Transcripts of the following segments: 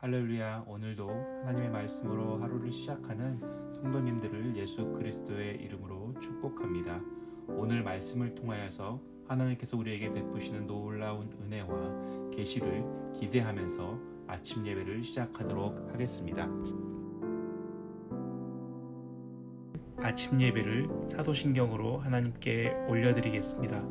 할렐루야 오늘도 하나님의 말씀으로 하루를 시작하는 성도님들을 예수 그리스도의 이름으로 축복합니다. 오늘 말씀을 통하여서 하나님께서 우리에게 베푸시는 놀라운 은혜와 계시를 기대하면서 아침 예배를 시작하도록 하겠습니다. 아침 예배를 사도신경으로 하나님께 올려드리겠습니다.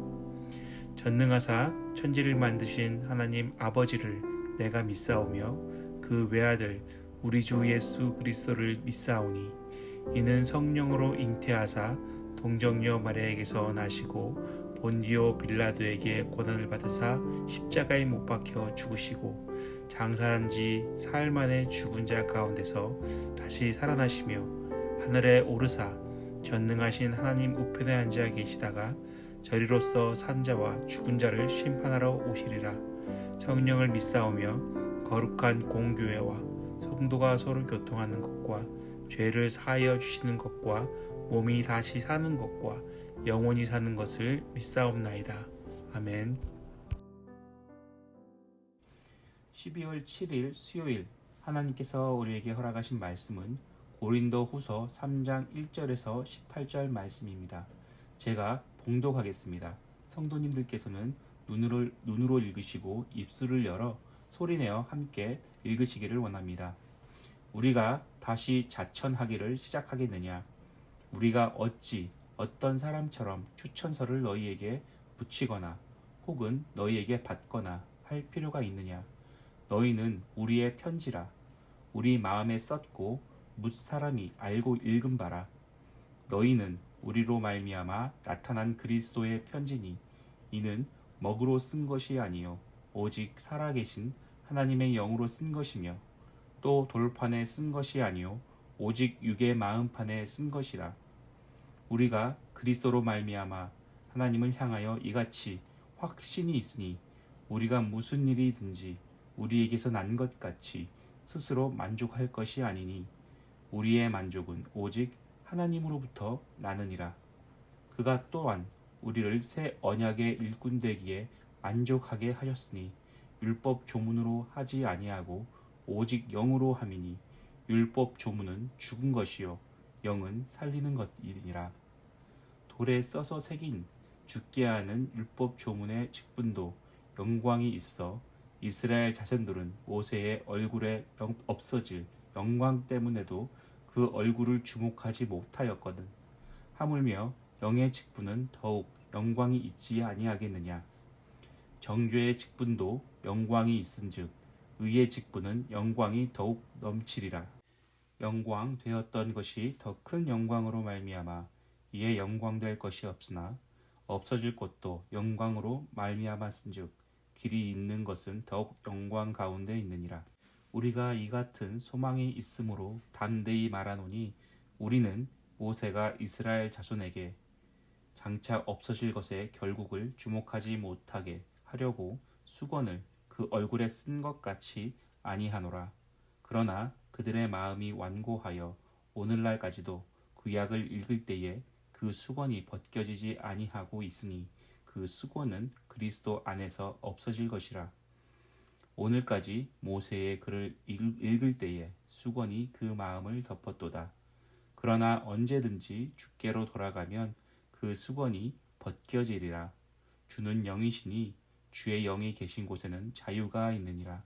전능하사 천지를 만드신 하나님 아버지를 내가 믿사오며 그 외아들 우리 주 예수 그리스도를 믿사오니 이는 성령으로 잉태하사 동정녀 마리아에게서 나시고 본디오 빌라도에게 고난을 받으사 십자가에 못 박혀 죽으시고 장사한 지 사흘 만에 죽은 자 가운데서 다시 살아나시며 하늘에 오르사 전능하신 하나님 우편에 앉아 계시다가 저리로서 산자와 죽은 자를 심판하러 오시리라. 성령을 믿사오며 거룩한 공교회와 성도가 서로 교통하는 것과 죄를 사하여 주시는 것과 몸이 다시 사는 것과 영원히 사는 것을 믿사옵나이다. 아멘. 12월 7일 수요일 하나님께서 우리에게 허락하신 말씀은 고린도 후서 3장 1절에서 18절 말씀입니다. 제가 봉독하겠습니다. 성도님들께서는 눈으로, 눈으로 읽으시고 입술을 열어 소리내어 함께 읽으시기를 원합니다. 우리가 다시 자천하기를 시작하겠느냐? 우리가 어찌 어떤 사람처럼 추천서를 너희에게 붙이거나 혹은 너희에게 받거나 할 필요가 있느냐? 너희는 우리의 편지라. 우리 마음에 썼고 묻 사람이 알고 읽은 바라. 너희는 우리로 말미암아 나타난 그리스도의 편지니 이는 먹으로 쓴 것이 아니요 오직 살아계신 하나님의 영으로 쓴 것이며 또 돌판에 쓴 것이 아니요 오직 육의 마음판에 쓴 것이라. 우리가 그리스도로 말미암아 하나님을 향하여 이같이 확신이 있으니 우리가 무슨 일이든지 우리에게서 난 것 같이 스스로 만족할 것이 아니니 우리의 만족은 오직 하나님으로부터 나느니라. 그가 또한 우리를 새 언약의 일꾼 되기에 만족하게 하셨으니 율법 조문으로 하지 아니하고 오직 영으로 함이니 율법 조문은 죽은 것이요 영은 살리는 것이니라. 돌에 써서 새긴 죽게 하는 율법 조문의 직분도 영광이 있어 이스라엘 자손들은 모세의 얼굴에 없어질 영광 때문에도 그 얼굴을 주목하지 못하였거든. 하물며 영의 직분은 더욱 영광이 있지 아니하겠느냐 정죄의 직분도 영광이 있은즉 의의 직분은 영광이 더욱 넘치리라. 영광 되었던 것이 더 큰 영광으로 말미암아 이에 영광될 것이 없으나 없어질 것도 영광으로 말미암았은즉 길이 있는 것은 더욱 영광 가운데 있느니라. 우리가 이 같은 소망이 있으므로 담대히 말하노니 우리는 모세가 이스라엘 자손에게 장차 없어질 것에 결국을 주목하지 못하게 하려고 수건을 그 얼굴에 쓴 것 같이 아니하노라. 그러나 그들의 마음이 완고하여 오늘날까지도 구약을 읽을 때에 그 수건이 벗겨지지 아니하고 있으니 그 수건은 그리스도 안에서 없어질 것이라. 오늘까지 모세의 글을 읽을 때에 수건이 그 마음을 덮었도다. 그러나 언제든지 주께로 돌아가면 그 수건이 벗겨지리라. 주는 영이시니 주의 영이 계신 곳에는 자유가 있느니라.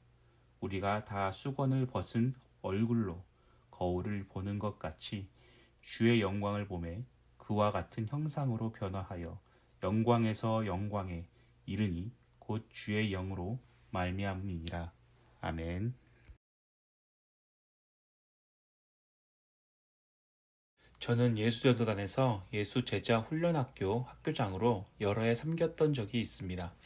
우리가 다 수건을 벗은 얼굴로 거울을 보는 것 같이 주의 영광을 보매 그와 같은 형상으로 변화하여 영광에서 영광에 이르니 곧 주의 영으로 말미암으니라. 아멘. 저는 예수전도단에서 예수 제자 훈련학교 학교장으로 여러 해 섬겼던 적이 있습니다.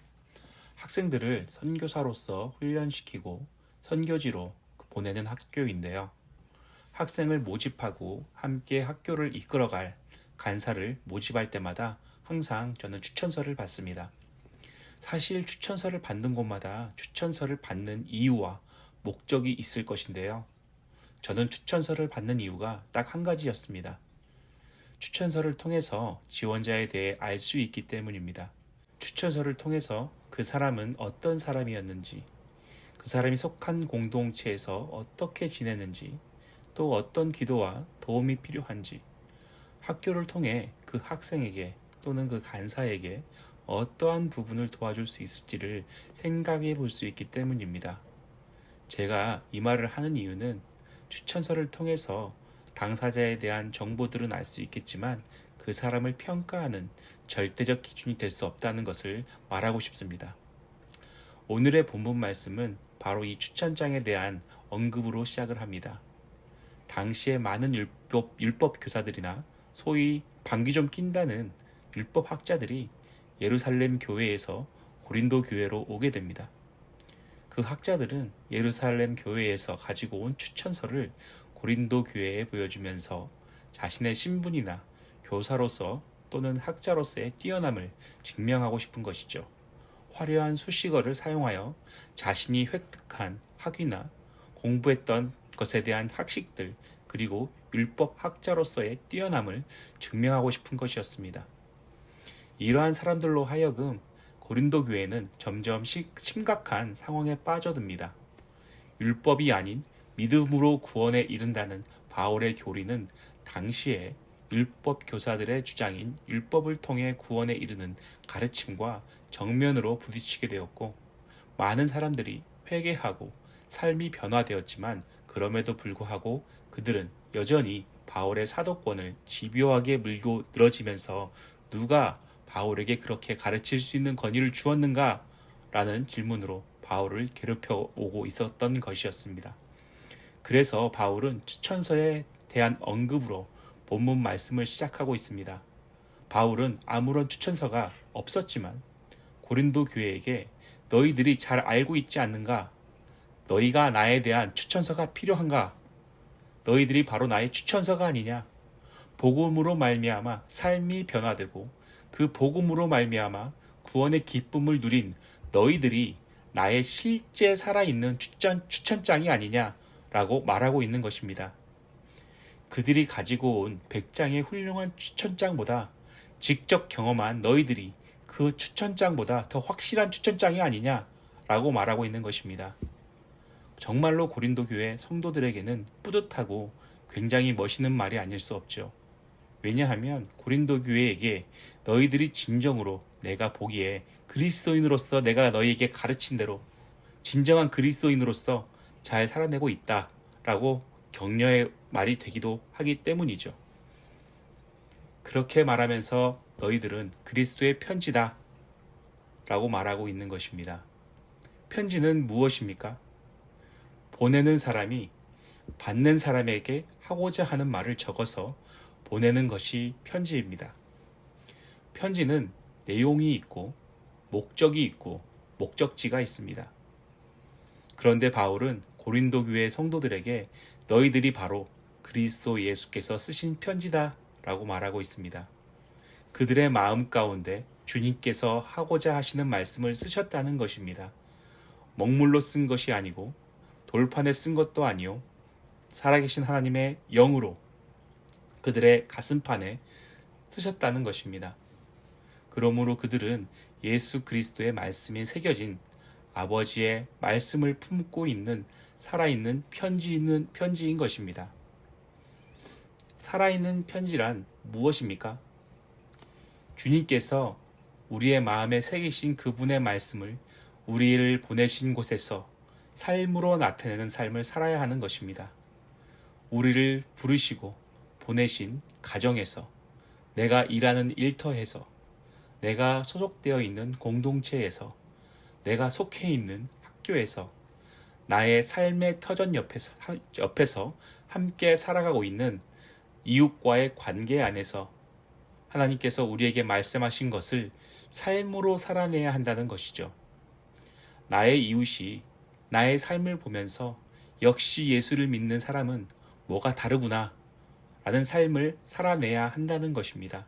학생들을 선교사로서 훈련시키고 선교지로 보내는 학교인데요. 학생을 모집하고 함께 학교를 이끌어갈 간사를 모집할 때마다 항상 저는 추천서를 받습니다. 사실 추천서를 받는 곳마다 추천서를 받는 이유와 목적이 있을 것인데요. 저는 추천서를 받는 이유가 딱 한 가지였습니다. 추천서를 통해서 지원자에 대해 알 수 있기 때문입니다. 추천서를 통해서 그 사람은 어떤 사람이었는지, 그 사람이 속한 공동체에서 어떻게 지내는지, 또 어떤 기도와 도움이 필요한지, 학교를 통해 그 학생에게 또는 그 간사에게 어떠한 부분을 도와줄 수 있을지를 생각해 볼 수 있기 때문입니다. 제가 이 말을 하는 이유는 추천서를 통해서 당사자에 대한 정보들은 알 수 있겠지만 그 사람을 평가하는 절대적 기준이 될 수 없다는 것을 말하고 싶습니다. 오늘의 본문 말씀은 바로 이 추천장에 대한 언급으로 시작을 합니다. 당시에 많은 율법, 율법 교사들이나 소위 방귀 좀 낀다는 율법 학자들이 예루살렘 교회에서 고린도 교회로 오게 됩니다. 그 학자들은 예루살렘 교회에서 가지고 온 추천서를 고린도 교회에 보여주면서 자신의 신분이나 교사로서 또는 학자로서의 뛰어남을 증명하고 싶은 것이죠. 화려한 수식어를 사용하여 자신이 획득한 학위나 공부했던 것에 대한 학식들 그리고 율법 학자로서의 뛰어남을 증명하고 싶은 것이었습니다. 이러한 사람들로 하여금 고린도 교회는 점점 심각한 상황에 빠져듭니다. 율법이 아닌 믿음으로 구원에 이른다는 바울의 교리는 당시에 율법 교사들의 주장인 율법을 통해 구원에 이르는 가르침과 정면으로 부딪히게 되었고 많은 사람들이 회개하고 삶이 변화되었지만 그럼에도 불구하고 그들은 여전히 바울의 사도권을 집요하게 물고 늘어지면서 누가 바울에게 그렇게 가르칠 수 있는 권위를 주었는가? 라는 질문으로 바울을 괴롭혀 오고 있었던 것이었습니다. 그래서 바울은 추천서에 대한 언급으로 본문 말씀을 시작하고 있습니다. 바울은 아무런 추천서가 없었지만 고린도 교회에게 너희들이 잘 알고 있지 않는가? 너희가 나에 대한 추천서가 필요한가? 너희들이 바로 나의 추천서가 아니냐? 복음으로 말미암아 삶이 변화되고 그 복음으로 말미암아 구원의 기쁨을 누린 너희들이 나의 실제 살아있는 추천, 추천장이 아니냐라고 말하고 있는 것입니다. 그들이 가지고 온 100장의 훌륭한 추천장보다 직접 경험한 너희들이 그 추천장보다 더 확실한 추천장이 아니냐라고 말하고 있는 것입니다. 정말로 고린도 교회 성도들에게는 뿌듯하고 굉장히 멋있는 말이 아닐 수 없죠. 왜냐하면 고린도 교회에게 너희들이 진정으로 내가 보기에 그리스도인으로서 내가 너희에게 가르친 대로 진정한 그리스도인으로서 잘 살아내고 있다라고 격려의 말이 되기도 하기 때문이죠. 그렇게 말하면서 너희들은 그리스도의 편지다 라고 말하고 있는 것입니다. 편지는 무엇입니까? 보내는 사람이 받는 사람에게 하고자 하는 말을 적어서 보내는 것이 편지입니다. 편지는 내용이 있고 목적이 있고 목적지가 있습니다. 그런데 바울은 고린도 교회 성도들에게 너희들이 바로 그리스도 예수께서 쓰신 편지다 라고 말하고 있습니다. 그들의 마음 가운데 주님께서 하고자 하시는 말씀을 쓰셨다는 것입니다. 먹물로 쓴 것이 아니고 돌판에 쓴 것도 아니요. 살아계신 하나님의 영으로 그들의 가슴판에 쓰셨다는 것입니다. 그러므로 그들은 예수 그리스도의 말씀이 새겨진 아버지의 말씀을 품고 있는 살아있는 편지인, 편지인 것입니다. 살아있는 편지란 무엇입니까? 주님께서 우리의 마음에 새기신 그분의 말씀을 우리를 보내신 곳에서 삶으로 나타내는 삶을 살아야 하는 것입니다. 우리를 부르시고 보내신 가정에서 내가 일하는 일터에서 내가 소속되어 있는 공동체에서 내가 속해 있는 학교에서 나의 삶의 터전 옆에서, 옆에서 함께 살아가고 있는 이웃과의 관계 안에서 하나님께서 우리에게 말씀하신 것을 삶으로 살아내야 한다는 것이죠. 나의 이웃이 나의 삶을 보면서 역시 예수를 믿는 사람은 뭐가 다르구나 라는 삶을 살아내야 한다는 것입니다.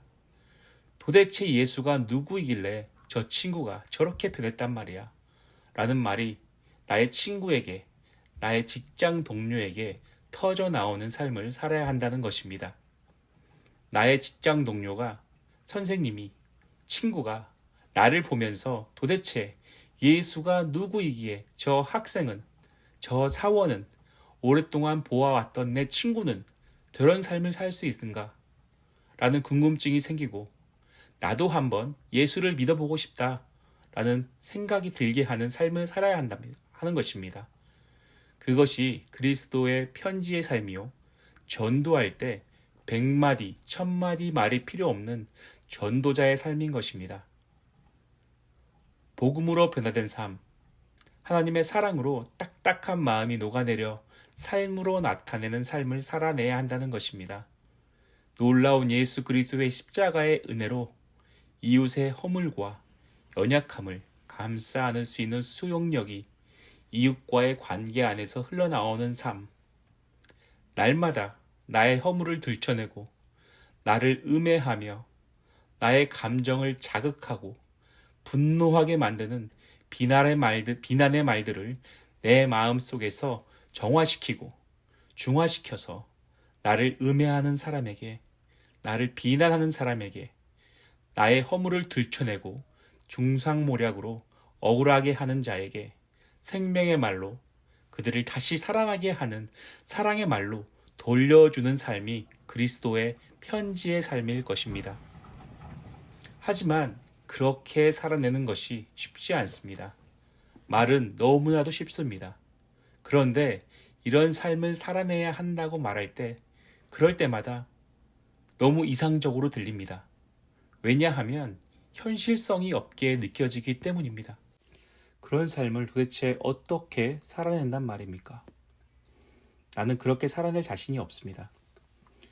도대체 예수가 누구이길래 저 친구가 저렇게 변했단 말이야. 라는 말이 나의 친구에게, 나의 직장 동료에게 터져 나오는 삶을 살아야 한다는 것입니다. 나의 직장 동료가, 선생님이, 친구가 나를 보면서 도대체 예수가 누구이기에 저 학생은 저 사원은 오랫동안 보아왔던 내 친구는 저런 삶을 살 수 있는가? 라는 궁금증이 생기고 나도 한번 예수를 믿어보고 싶다 라는 생각이 들게 하는 삶을 살아야 한다는 하는 것입니다. 그것이 그리스도의 편지의 삶이요. 전도할 때 백마디, 천마디 말이 필요 없는 전도자의 삶인 것입니다. 복음으로 변화된 삶, 하나님의 사랑으로 딱딱한 마음이 녹아내려 삶으로 나타내는 삶을 살아내야 한다는 것입니다. 놀라운 예수 그리스도의 십자가의 은혜로 이웃의 허물과 연약함을 감싸 안을 수 있는 수용력이 이웃과의 관계 안에서 흘러나오는 삶. 날마다 나의 허물을 들춰내고 나를 음해하며 나의 감정을 자극하고 분노하게 만드는 비난의 말들, 비난의 말들을 내 마음 속에서 정화시키고 중화시켜서 나를 음해하는 사람에게, 나를 비난하는 사람에게 나의 허물을 들춰내고 중상모략으로 억울하게 하는 자에게 생명의 말로 그들을 다시 살아나게 하는 사랑의 말로 돌려주는 삶이 그리스도의 편지의 삶일 것입니다. 하지만 그렇게 살아내는 것이 쉽지 않습니다. 말은 너무나도 쉽습니다. 그런데 이런 삶을 살아내야 한다고 말할 때, 그럴 때마다 너무 이상적으로 들립니다. 왜냐하면 현실성이 없게 느껴지기 때문입니다. 그런 삶을 도대체 어떻게 살아낸단 말입니까? 나는 그렇게 살아낼 자신이 없습니다.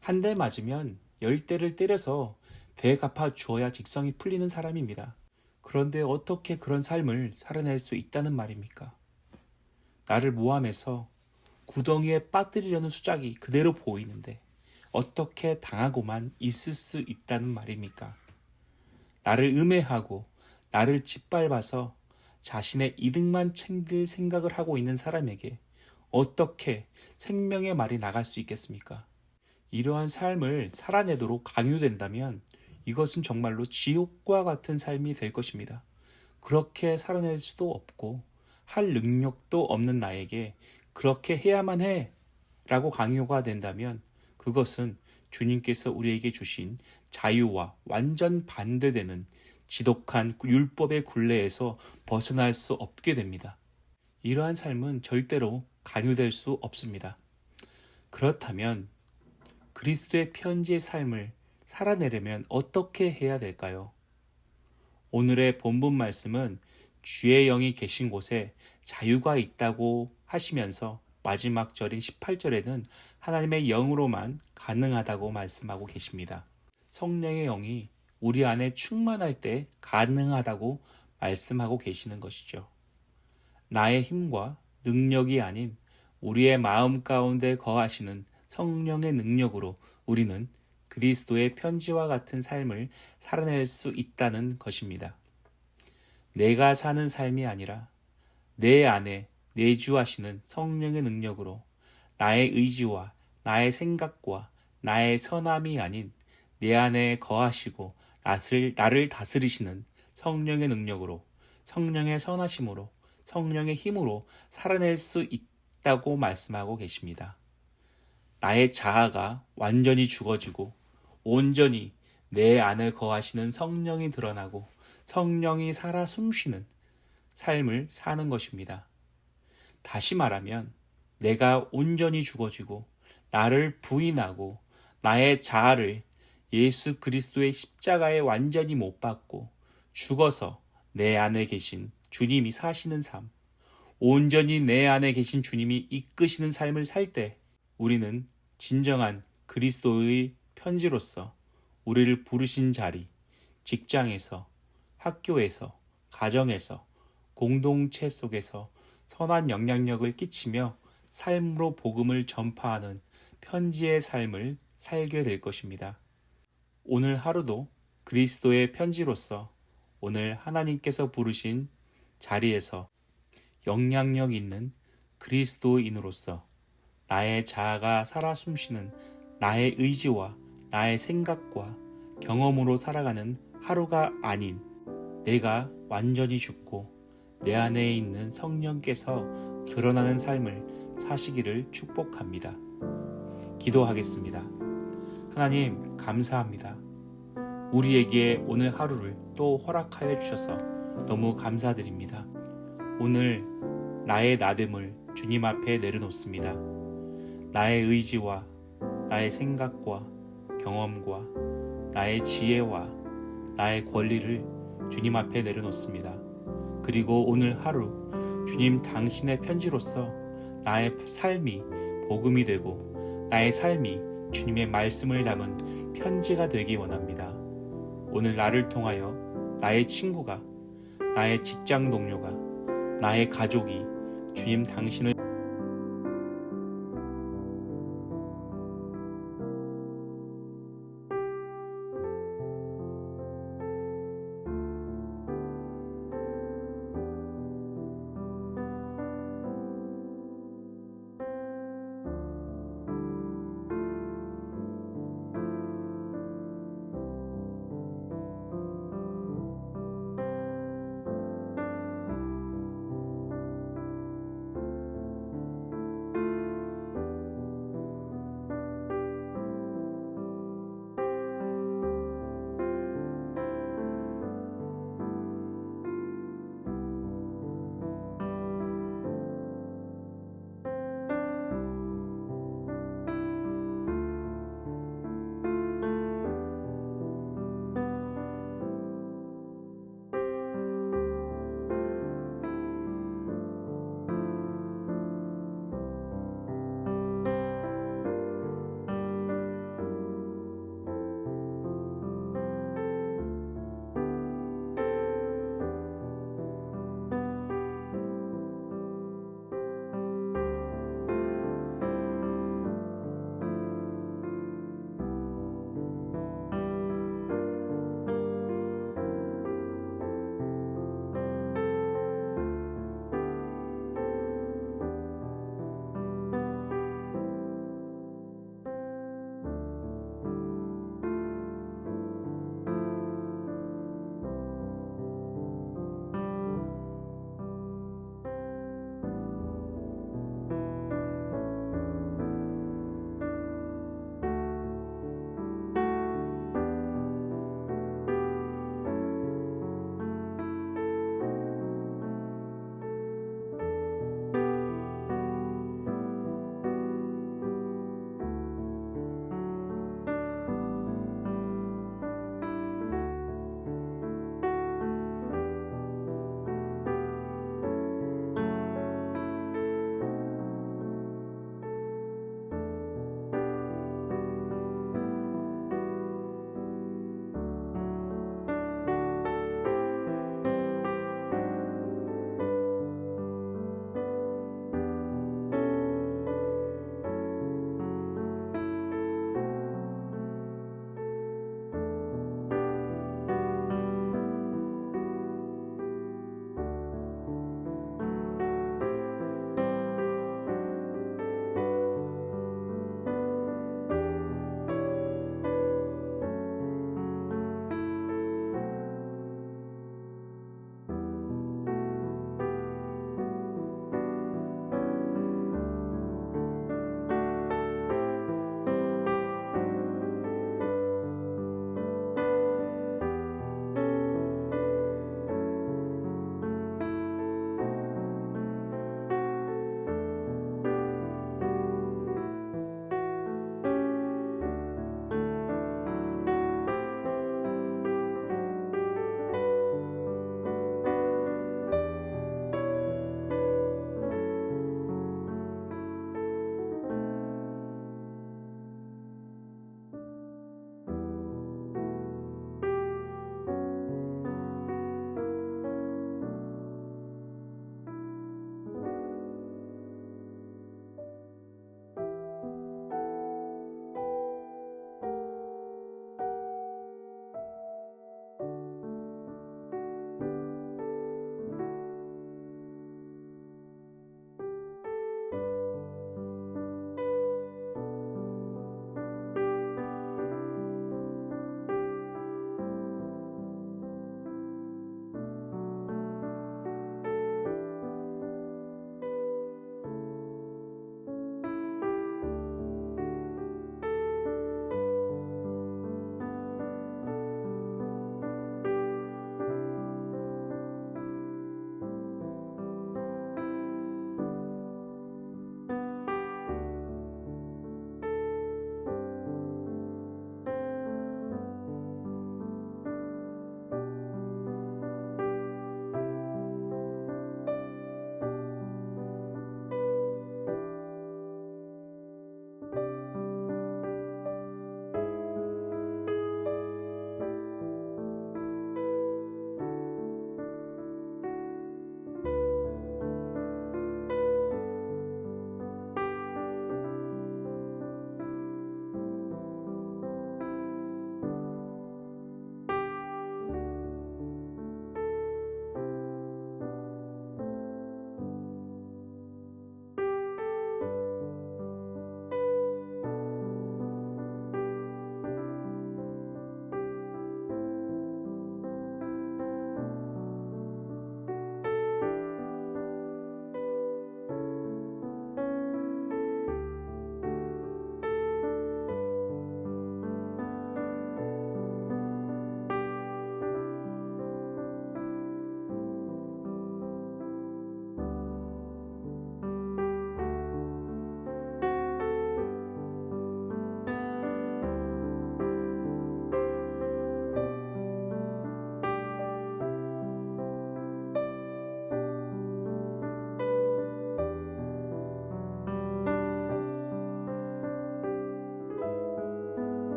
한 대 맞으면 열 대를 때려서 대갚아 주어야 직성이 풀리는 사람입니다. 그런데 어떻게 그런 삶을 살아낼 수 있다는 말입니까? 나를 모함해서 구덩이에 빠뜨리려는 수작이 그대로 보이는데 어떻게 당하고만 있을 수 있다는 말입니까? 나를 음해하고 나를 짓밟아서 자신의 이득만 챙길 생각을 하고 있는 사람에게 어떻게 생명의 말이 나갈 수 있겠습니까? 이러한 삶을 살아내도록 강요된다면 이것은 정말로 지옥과 같은 삶이 될 것입니다. 그렇게 살아낼 수도 없고 할 능력도 없는 나에게 그렇게 해야만 해 라고 강요가 된다면 그것은 주님께서 우리에게 주신 자유와 완전 반대되는 지독한 율법의 굴레에서 벗어날 수 없게 됩니다. 이러한 삶은 절대로 강요될 수 없습니다. 그렇다면 그리스도의 편지의 삶을 살아내려면 어떻게 해야 될까요? 오늘의 본문 말씀은 주의 영이 계신 곳에 자유가 있다고 하시면서 마지막 절인 18절에는 하나님의 영으로만 가능하다고 말씀하고 계십니다. 성령의 영이 우리 안에 충만할 때 가능하다고 말씀하고 계시는 것이죠. 나의 힘과 능력이 아닌 우리의 마음 가운데 거하시는 성령의 능력으로 우리는 그리스도의 편지와 같은 삶을 살아낼 수 있다는 것입니다. 내가 사는 삶이 아니라 내 안에 내주하시는 성령의 능력으로 나의 의지와 나의 생각과 나의 선함이 아닌 내 안에 거하시고 나를, 나를 다스리시는 성령의 능력으로 성령의 선하심으로 성령의 힘으로 살아낼 수 있다고 말씀하고 계십니다. 나의 자아가 완전히 죽어지고 온전히 내 안에 거하시는 성령이 드러나고 성령이 살아 숨쉬는 삶을 사는 것입니다. 다시 말하면 내가 온전히 죽어지고 나를 부인하고 나의 자아를 예수 그리스도의 십자가에 완전히 못 박고 죽어서 내 안에 계신 주님이 사시는 삶, 온전히 내 안에 계신 주님이 이끄시는 삶을 살 때 우리는 진정한 그리스도의 편지로서 우리를 부르신 자리, 직장에서, 학교에서, 가정에서, 공동체 속에서 선한 영향력을 끼치며 삶으로 복음을 전파하는 편지의 삶을 살게 될 것입니다. 오늘 하루도 그리스도의 편지로서 오늘 하나님께서 부르신 자리에서 영향력 있는 그리스도인으로서 나의 자아가 살아 숨쉬는 나의 의지와 나의 생각과 경험으로 살아가는 하루가 아닌 내가 완전히 죽고 내 안에 있는 성령께서 드러나는 삶을 사시기를 축복합니다. 기도하겠습니다. 하나님, 감사합니다. 우리에게 오늘 하루를 또 허락하여 주셔서 너무 감사드립니다. 오늘 나의 나됨을 주님 앞에 내려놓습니다. 나의 의지와 나의 생각과 경험과 나의 지혜와 나의 권리를 주님 앞에 내려놓습니다. 그리고 오늘 하루 주님 당신의 편지로서 나의 삶이 복음이 되고 나의 삶이 주님의 말씀을 담은 편지가 되기 원합니다. 오늘 나를 통하여 나의 친구가 나의 직장 동료가 나의 가족이 주님 당신을